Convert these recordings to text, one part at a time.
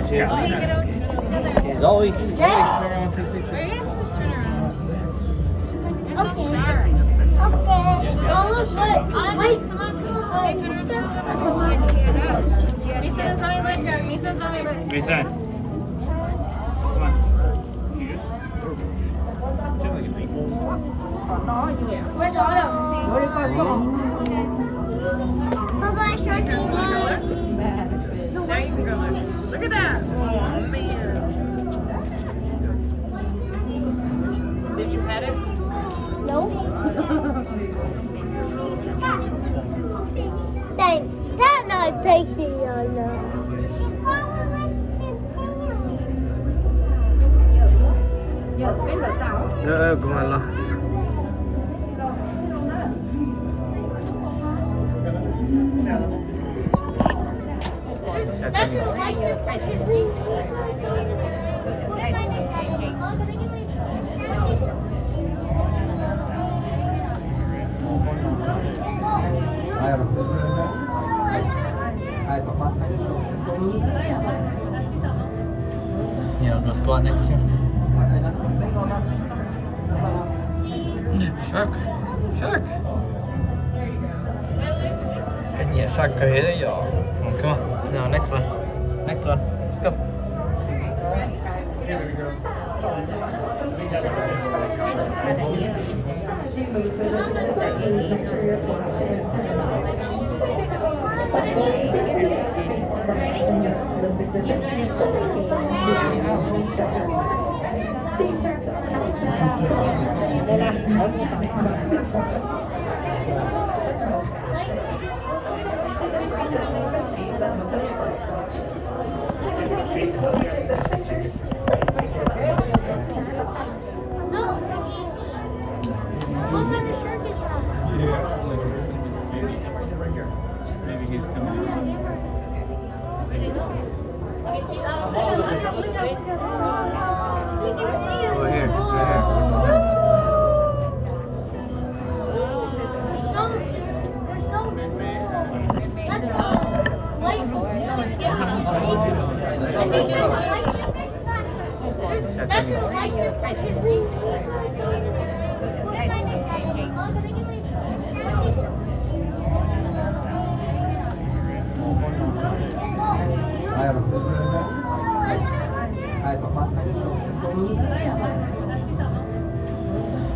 watch it. He's always, he's always turn around and take pictures. Okay. Okay. Oh, look, what? Wait. Listen. Come on. Yes. Chill like a big Where's Autumn? Papa, short TV. Now you look. At that. Oh man. Did you pet it? No. Dang, that not taking on Ờ, cũng là lo. That's You know, go squat next to him. Shark. Shark. Cái gì shark cái đấy yo. Come on. Now next one. Next one. Let's go. No. What kind of shark that? Maybe he's. Over oh, here, You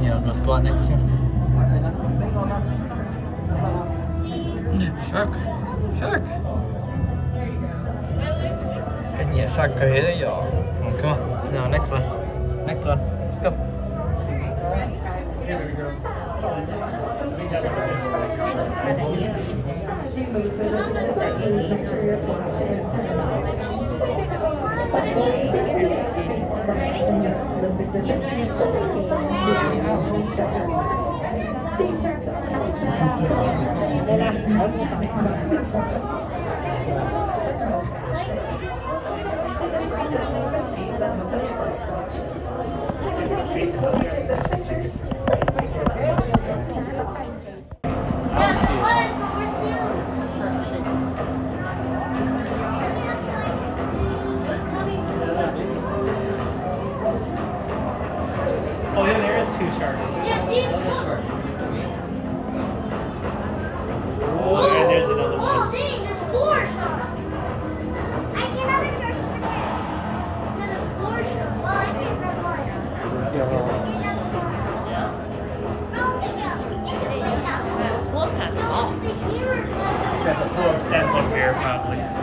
know, go squat next him. Shark. Shark. Gì shark cái đấy yo. Come on. Now next one. Next one. Let's go. Oh probably.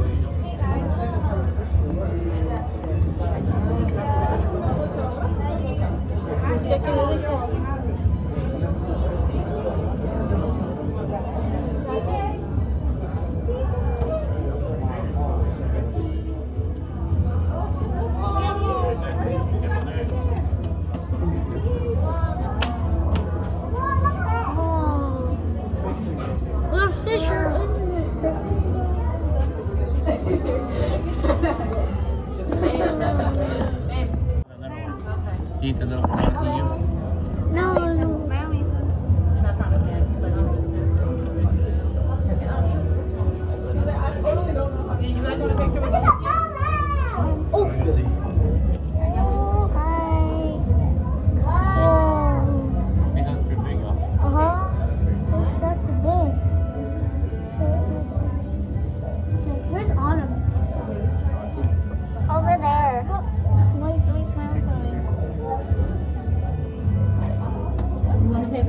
Yes. Eat the little doggy you. No.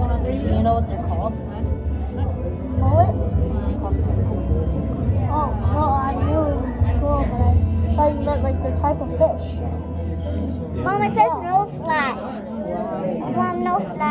You want to take one of these? You know what they're called? Mullet? Oh, well, I knew it was cool, but I thought you meant like the type of fish. Mama says no flash. Mom, no flash.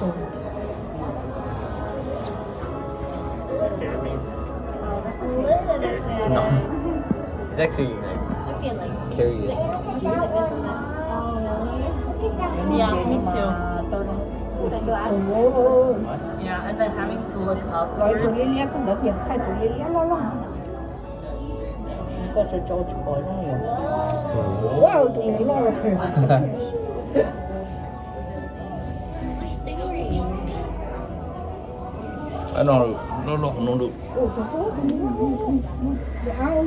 Cùng. Scare me. No. It's actually like curious. Yeah, me too. Yeah, and then having to look up. Rồi tụi Liên Liên không được việc thay tụi Liên Liên lo lo. Có cho cho chụp bỏi nó.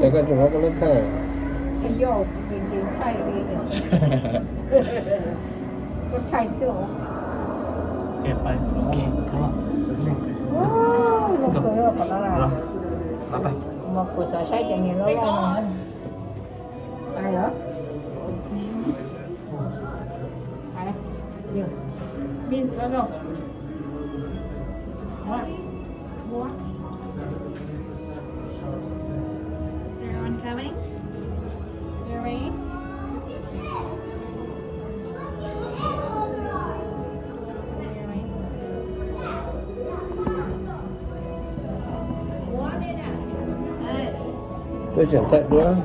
Chắc là chúng nó có lớp thẻ Cái vô nhìn kusasaikin niin ollaan. Ai joo. Ai. Joo. Niin, sano. Tôi chuyển thận nữa.